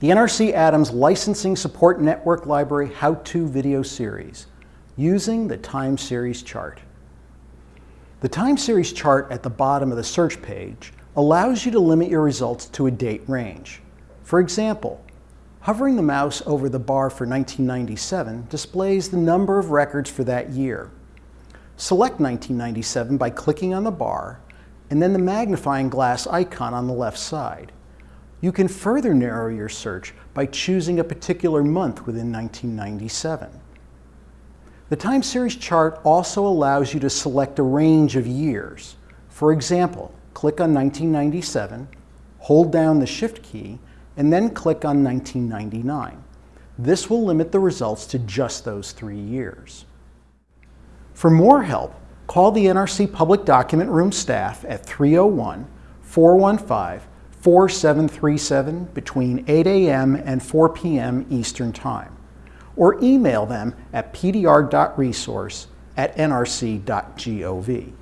the NRC Adams Licensing Support Network Library How-To Video Series using the time series chart. The time series chart at the bottom of the search page allows you to limit your results to a date range. For example, hovering the mouse over the bar for 1997 displays the number of records for that year. Select 1997 by clicking on the bar and then the magnifying glass icon on the left side. You can further narrow your search by choosing a particular month within 1997. The time series chart also allows you to select a range of years. For example, click on 1997, hold down the Shift key, and then click on 1999. This will limit the results to just those three years. For more help, call the NRC Public Document Room staff at 301 415 4737 between 8 a.m. and 4 p.m. Eastern Time, or email them at pdr.resource at nrc.gov.